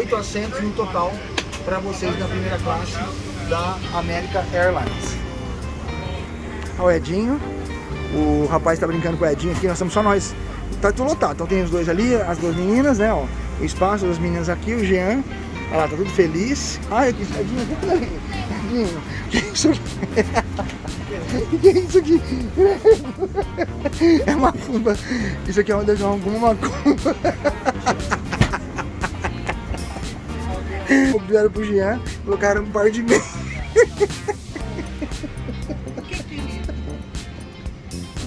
Oito assentos no total para vocês na primeira classe da America Airlines. Olha o Edinho. O rapaz está brincando com o Edinho aqui, nós estamos só nós. Tá tudo lotado. Então tem os dois ali, as duas meninas, né? Ó, o espaço das meninas aqui, o Jean. Olha lá, tá tudo feliz. Ai, aqui, Edinho, Edinho, que é isso aqui? O que é isso aqui? É macumba. Isso aqui é eu alguma macumba. Vieram pro Jean, colocaram um par de meia.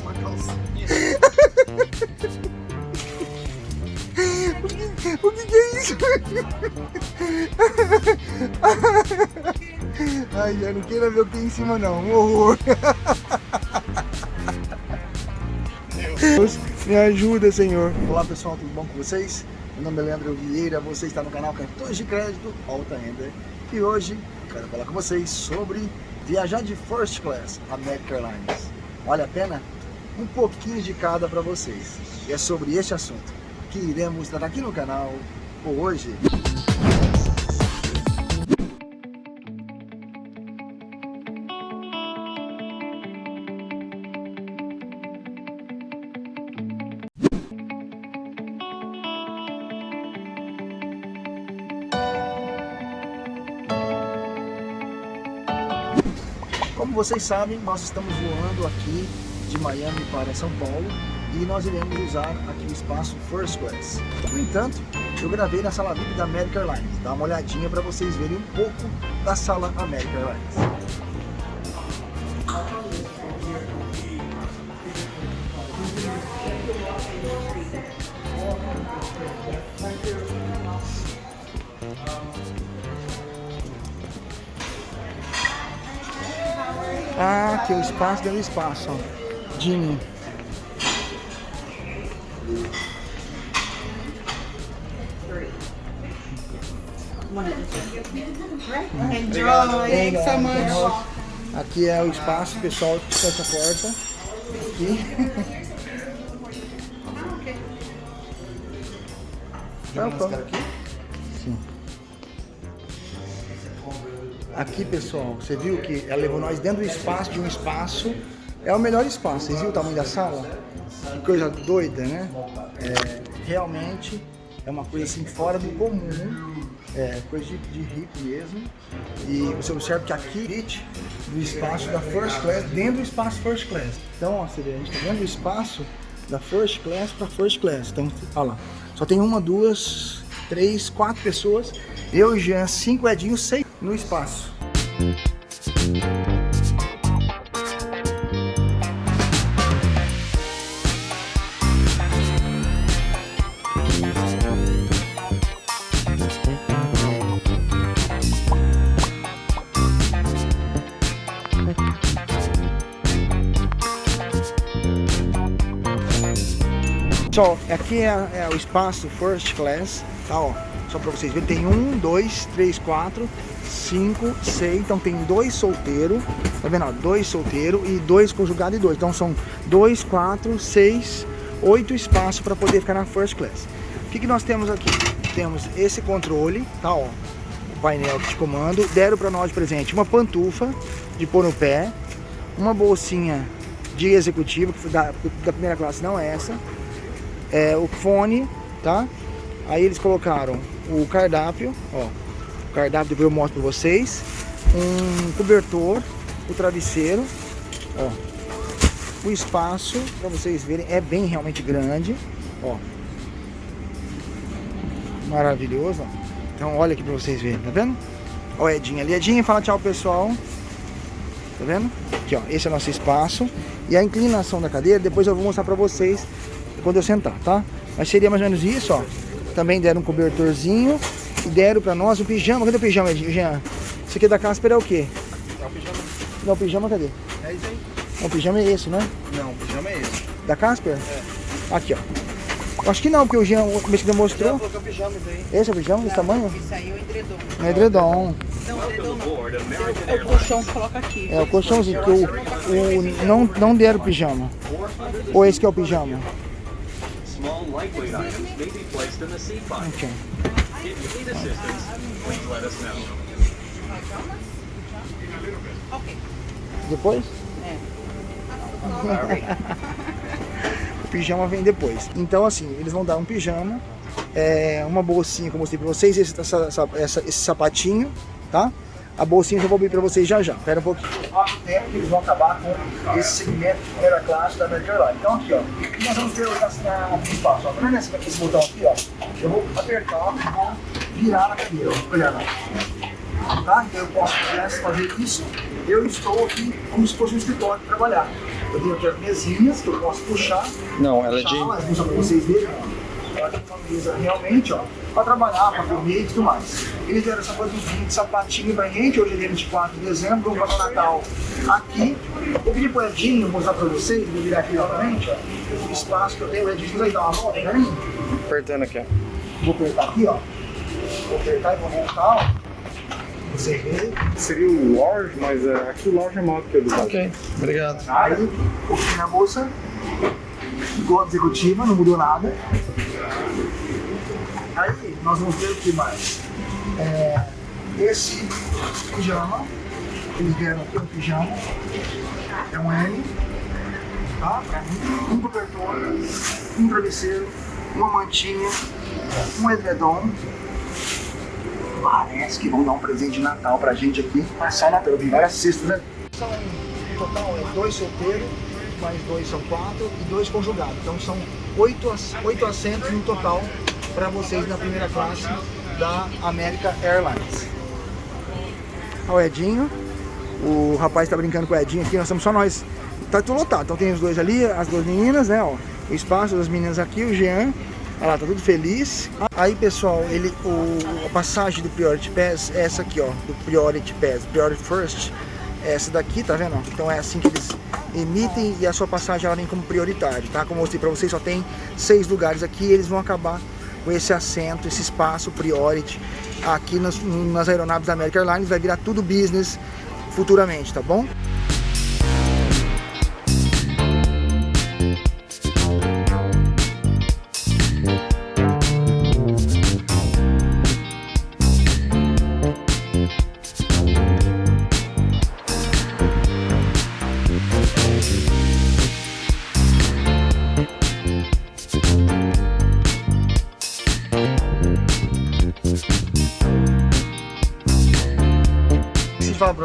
Uma calcinha. O que, o que, que é isso? Ai, já não queira ver o que tem em cima não, um horror. Deus, me ajuda, Senhor. Olá pessoal, tudo bom com vocês? Meu nome é Leandro Vieira, você está no canal Cartões de Crédito Alta Renda. E hoje quero falar com vocês sobre viajar de First Class American Airlines. Vale a pena? Um pouquinho de cada para vocês. E é sobre este assunto que iremos tratar aqui no canal hoje. Como vocês sabem, nós estamos voando aqui de Miami para São Paulo e nós iremos usar aqui o espaço First Class. No entanto, eu gravei na sala VIP da American Airlines. Dá uma olhadinha para vocês verem um pouco da sala American Airlines. Ah, aqui é o espaço do espaço, ó. Jimmy. Enjoy, thanks so much. Aqui é o espaço, pessoal, fecha a porta. Aqui. Não, aqui? Aqui, pessoal, você viu que ela levou nós dentro do espaço de um espaço. É o melhor espaço. Vocês viram o tamanho da sala? Que coisa doida, né? É, realmente é uma coisa assim fora do comum. É coisa de, de mesmo. E você observa que aqui do espaço da First Class, dentro do espaço First Class. Então, ó, você vê, a gente tá dentro do espaço da First Class para First Class. Então, olha lá. Só tem uma, duas, três, quatro pessoas. Eu Jean, cinco Edinhos, seis no espaço. Pessoal, aqui é, é, o espaço First Class, tá ó, só para vocês verem, tem um, dois, três, quatro, cinco, seis, então tem dois solteiros, tá vendo, ó, dois solteiros e dois conjugados e dois, então são dois, quatro, seis, oito espaços para poder ficar na First Class. O que, que nós temos aqui? Temos esse controle, tá ó, o painel de comando, deram para nós de presente uma pantufa de pôr no pé, uma bolsinha de executivo, que da, da primeira classe não é essa, é, o fone, tá? Aí eles colocaram o cardápio, ó, o cardápio depois eu mostro pra vocês, um cobertor, o travesseiro, ó, o espaço, pra vocês verem, é bem realmente grande, ó, maravilhoso, ó. Então olha aqui pra vocês verem, tá vendo? Ó, Edinha ali, Edinha, fala tchau pessoal, tá vendo? Aqui ó, esse é o nosso espaço, e a inclinação da cadeira, depois eu vou mostrar pra vocês quando eu sentar, tá? Mas seria mais ou menos isso, ó. Também deram um cobertorzinho e deram pra nós um pijama. Cadê o pijama, Jean? Isso aqui da Casper é o quê? É o pijama. Não, o pijama cadê? É isso aí. Não, o pijama é esse, né? Não, o pijama é esse. Da Casper? É. Aqui, ó. Acho que não, porque o Jean, o mês que mostrou. que é o pijama isso aí. Esse é o pijama, desse tamanho? Isso aí é o edredom. É edredom. Não, edredom não. É o colchão que coloca aqui. É o colchãozinho, porque o, o, não, não deram pijama. Ou esse que é o pijama? Small, lightweight items may be placed in the seat pocket. Ok. If you need assistance, please let us know. Ok. Depois? É. O pijama vem depois. Então assim, eles vão dar um pijama, é, uma bolsinha que eu mostrei pra vocês, esse, essa, essa- essa- esse sapatinho, tá? A bolsinha eu vou abrir pra vocês já já. Espera um pouquinho. Há tempo que eles vão acabar com esse segmento de primeira classe da American Airlines. Então aqui, ó, o que nós vamos ter na, na espaço. Ó, tá vendo esse, botão aqui, ó? Eu vou apertar e vou virar na cadeira, ó. Olha lá. Tá? Então eu posso se fazer isso. Eu estou aqui como se fosse um escritório para trabalhar. Eu tenho aqui as mesinhas que eu posso puxar Não, ela é de. Elas para vocês verem, realmente, ó, para trabalhar, para comer e tudo mais. Eles deram essa coisinha de sapatinho pra gente, hoje é dia 24 de dezembro, vamos passar o Natal aqui. Eu pedi pro Edinho mostrar para vocês, vou virar aqui novamente, ó, o espaço que eu tenho. O Edinho vai dar uma volta, né? Apertando aqui, ó. Vou apertar aqui, ó. Vou apertar e vou voltar, ó. Você vê. Seria o large, mas é, aqui o large é maior que o do Ok, obrigado. Aí, coloquei na bolsa, igual a executiva, não mudou nada. Nós vamos ver o que mais. É, esse pijama, eles deram aqui um pijama, é um L, tá? Um cobertor, um travesseiro, uma mantinha, um edredom. Parece que vão dar um presente de Natal pra gente aqui. Passar o Natal, vi várias cestas, né? São, no total, é dois solteiros, mais dois são quatro e dois conjugados. Então são oito, oito assentos no total para vocês na primeira classe da America Airlines. Olha o Edinho, o rapaz tá brincando com o Edinho aqui, nós estamos só nós. Tá tudo lotado, então tem os dois ali, as duas meninas, né, ó. O espaço das meninas aqui, o Jean, olha lá, tá tudo feliz. Aí, pessoal, ele, o, a passagem do Priority Pass é essa aqui, ó, do Priority Pass, Priority First. É essa daqui, tá vendo? Então é assim que eles emitem e a sua passagem ela vem como prioritário, tá? Como eu mostrei pra vocês, só tem seis lugares aqui eles vão acabar esse assento, esse espaço priority aqui nas, nas aeronaves da American Airlines, vai virar tudo business futuramente, tá bom?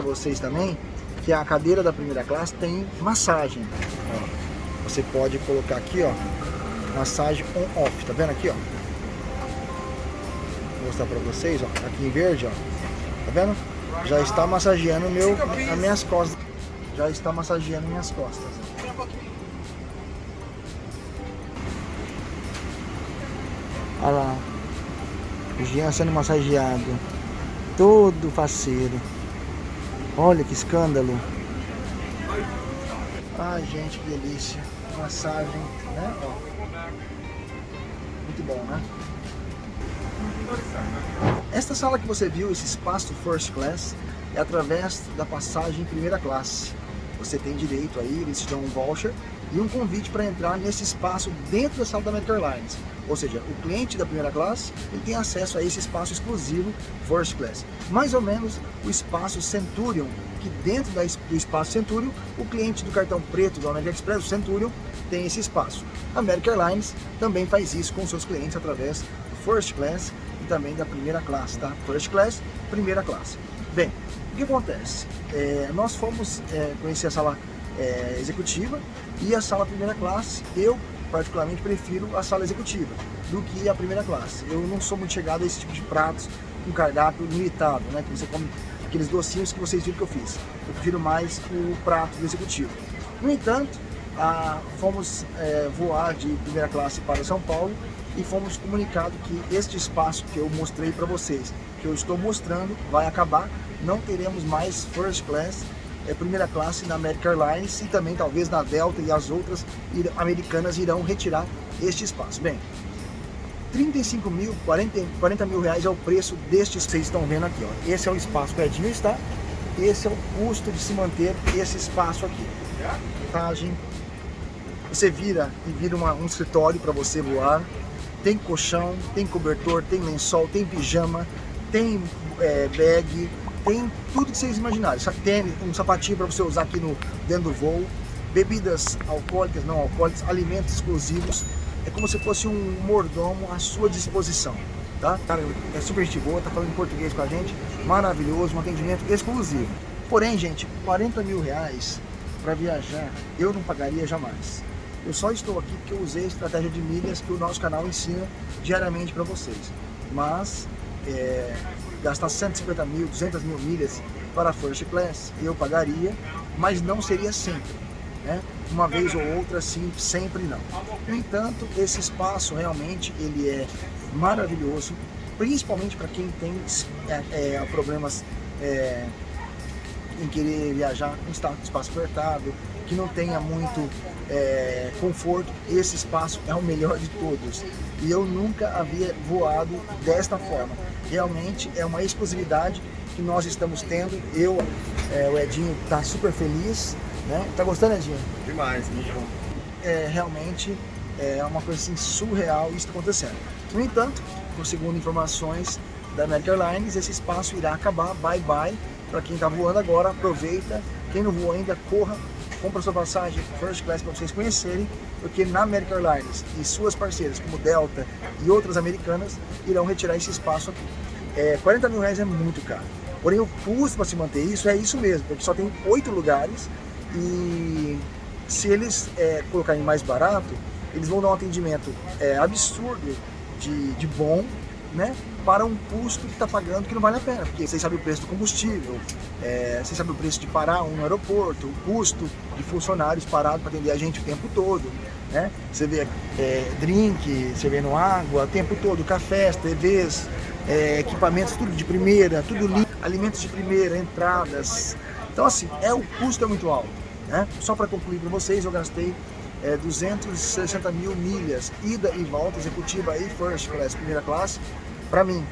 Vocês também que a cadeira da primeira classe tem massagem. Ó, você pode colocar aqui, ó, massagem on-off, tá vendo aqui, ó? Vou mostrar pra vocês, ó, aqui em verde, ó, tá vendo? Já está massageando meu, as minhas costas. Já está massageando minhas costas. Olha lá, o Jean sendo massageado, todo faceiro. Olha que escândalo. Ai, gente, que delícia. Massagem, né? Ó. Muito bom, né? Esta sala que você viu, esse espaço First Class, é através da passagem em primeira classe. Você tem direito aí, eles te dão um voucher e um convite para entrar nesse espaço dentro da sala da American Airlines. Ou seja, o cliente da primeira classe ele tem acesso a esse espaço exclusivo First Class. Mais ou menos o espaço Centurion, que dentro da do espaço Centurion, o cliente do cartão preto do American Express, o Centurion, tem esse espaço. A American Airlines também faz isso com seus clientes através do First Class e também da primeira classe, tá? First Class, primeira classe. Bem, o que acontece? É, nós fomos é, conhecer a sala é, executiva e a sala primeira classe. Eu, particularmente, prefiro a sala executiva do que a primeira classe. Eu não sou muito chegado a esse tipo de pratos com cardápio limitado, né? Que você come aqueles docinhos que vocês viram que eu fiz. Eu prefiro mais o prato do executivo. No entanto, ah, fomos é, voar de primeira classe para São Paulo e fomos comunicados que este espaço que eu mostrei para vocês, que eu estou mostrando, vai acabar. Não teremos mais first class, é, primeira classe na American Airlines e também talvez na Delta e as outras americanas irão retirar este espaço. Bem, 35 mil, 40, 40 mil reais é o preço destes que vocês estão vendo aqui. Ó. Esse é o espaço que o Edinho está, esse é o custo de se manter esse espaço aqui. Montagem, você vira e vira uma- um escritório para você voar. tem colchão, tem cobertor, tem lençol, tem pijama, tem é, bag, tem tudo que vocês imaginarem. Tênis, um sapatinho para você usar aqui no, dentro do voo, bebidas alcoólicas, não alcoólicas, alimentos exclusivos. É como se fosse um mordomo à sua disposição. Tá? Cara, é super gente boa, tá falando em português com a gente, maravilhoso, um atendimento exclusivo. Porém, gente, 40 mil reais para viajar, eu não pagaria jamais. Eu só estou aqui porque eu usei a estratégia de milhas que o nosso canal ensina diariamente para vocês. Mas, é, gastar 150 mil, 200 mil milhas para a First Class, eu pagaria, mas não seria sempre. Né? Uma vez ou outra, sim, sempre não. No entanto, esse espaço realmente ele é maravilhoso, principalmente para quem tem é, é, problemas é, em querer viajar com espaço apertado, que não tenha muito é, conforto, esse espaço é o melhor de todos. E eu nunca havia voado desta forma. Realmente é uma exclusividade que nós estamos tendo. Eu, é, o Edinho, está super feliz. Né? Tá gostando, Edinho? Demais, muito bom. É, realmente é uma coisa assim, surreal isso acontecendo. No entanto, segundo informações da American Airlines, esse espaço irá acabar, bye bye. Para quem está voando agora, aproveita. Quem não voou ainda, corra, compra sua passagem first class para vocês conhecerem, porque na American Airlines e suas parceiras, como Delta e outras americanas, irão retirar esse espaço aqui. É, 40 mil reais é muito caro. Porém, o custo para se manter isso é isso mesmo, porque só tem oito lugares e se eles é, colocarem mais barato, eles vão dar um atendimento é, absurdo de, de bom, né? Para um custo que está pagando que não vale a pena, porque vocês sabem o preço do combustível, é, vocês sabem o preço de parar um aeroporto, o custo de funcionários parados para atender a gente o tempo todo, né? Você vê é, drink, você no água, o tempo todo, cafés, TVs, é, equipamentos, tudo de primeira, tudo limpo, alimentos de primeira, entradas. Então assim, é o custo é muito alto, né? Só para concluir para vocês, eu gastei é, 260 mil milhas, ida e volta, executiva e first class, primeira classe, para mim.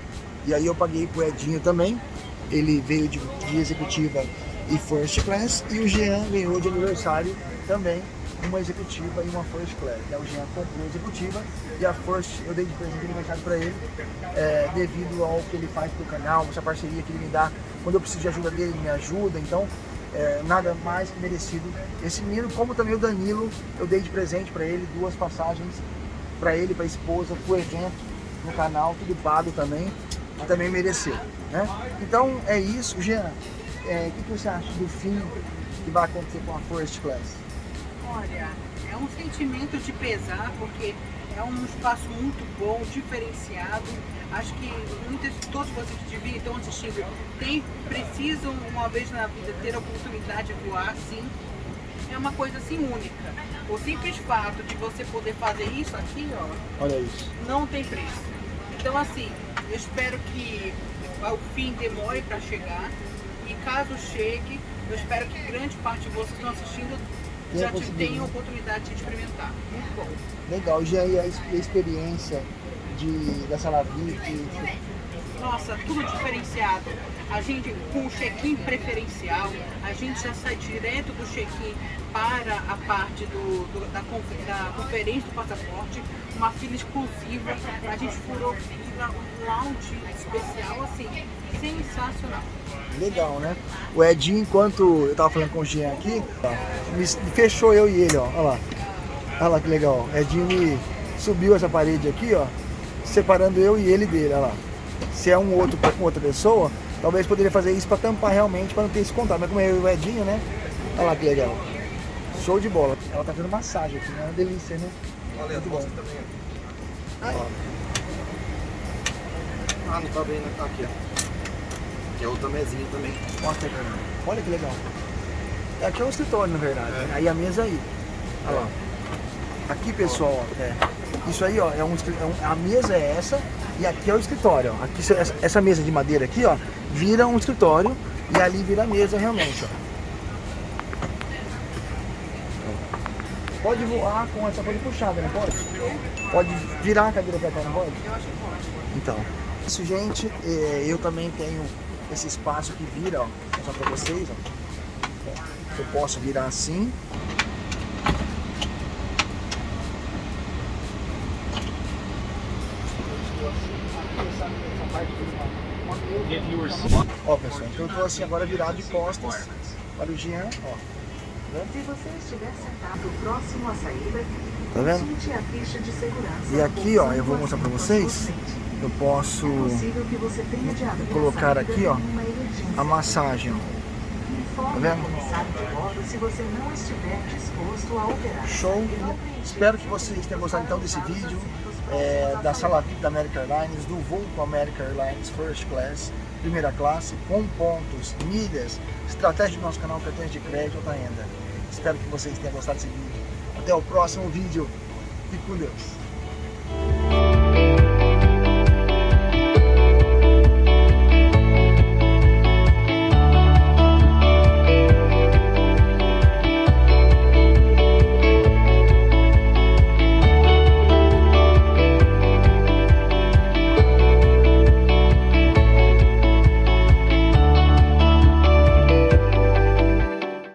E aí eu paguei pro Edinho também, ele veio de, de executiva e first class, e o Jean ganhou de aniversário também uma executiva e uma first class. O Jean comprou a executiva e a first eu dei de presente de aniversário para ele, é, devido ao que ele faz pro canal, essa parceria que ele me dá. Quando eu preciso de ajuda dele, ele me ajuda. Então, é, nada mais que merecido esse menino, como também o Danilo, eu dei de presente para ele duas passagens para ele, para a esposa, para o evento no canal, tudo pago também, que também mereceu. Né? Então é isso, Jean, é, o que, que você acha do fim que vai acontecer com a First Class? Olha, é um sentimento de pesar, porque é um espaço muito bom, diferenciado. Acho que muitas, todos vocês que estão assistindo tem, precisam uma vez na vida ter a oportunidade de voar sim. É uma coisa assim única. O simples fato de você poder fazer isso aqui, ó, Olha isso. não tem preço. Então assim, eu espero que o fim demore para chegar e caso chegue, eu espero que grande parte de vocês que estão assistindo já te tenham a oportunidade de experimentar. Muito bom. Legal, já e a experiência de, da sala VIP? Nossa, tudo diferenciado. A gente com o check-in preferencial, a gente já sai direto do check-in para a parte do, do da, da, conferência do passaporte, uma fila exclusiva, a gente furou fila, um lounge especial, assim, sensacional. Legal, né? O Edinho, enquanto eu tava falando com o Jean aqui, ó, me fechou eu e ele, ó. Olha lá. Olha lá que legal. Edinho me subiu essa parede aqui, ó, separando eu e ele dele, olha lá. Se é um outro com outra pessoa, talvez poderia fazer isso para tampar realmente, para não ter esse contato. Mas como é eu e o Edinho, né? Olha lá que legal. Show de bola. Ela tá fazendo massagem aqui, né? É uma delícia, né? Valeu, Muito bom. também. Ah, não tá bem, né? Tá aqui, ó. Que é outra mesinha também. mostra aí pra mim. Olha que legal. Aqui é um escritório, na verdade. É. Aí a mesa aí. Olha lá. Aqui, pessoal, ó, é. Isso aí, ó, é um, é um- a mesa é essa e aqui é o escritório, ó. Aqui, essa, essa mesa de madeira aqui, ó, vira um escritório e ali vira a mesa realmente, ó. Pode voar com essa coisa puxada, não pode? Pode virar a cadeira pra cá, não pode? Eu acho que pode. Então, isso, gente, é, eu também tenho esse espaço que vira, ó, vou mostrar pra vocês, ó. Eu posso virar assim. Ó, pessoal, então eu tô assim agora virado de costas para o Jean, ó. Se você estiver sentado próximo à saída, Tá vendo? a ficha de segurança. E aqui, ó, eu vou mostrar pra vocês. Eu posso É colocar aqui, ó, a massagem, Tá vendo? o comissário de bordo se você não estiver disposto a operar. Show! Espero que vocês tenham gostado então desse vídeo é, da sala VIP da American Airlines, do voo com a American Airlines First Class, primeira classe, com pontos, milhas, estratégia do nosso canal, cartões de crédito, alta renda. Espero que vocês tenham gostado desse vídeo. Até o próximo vídeo. Fique com Deus.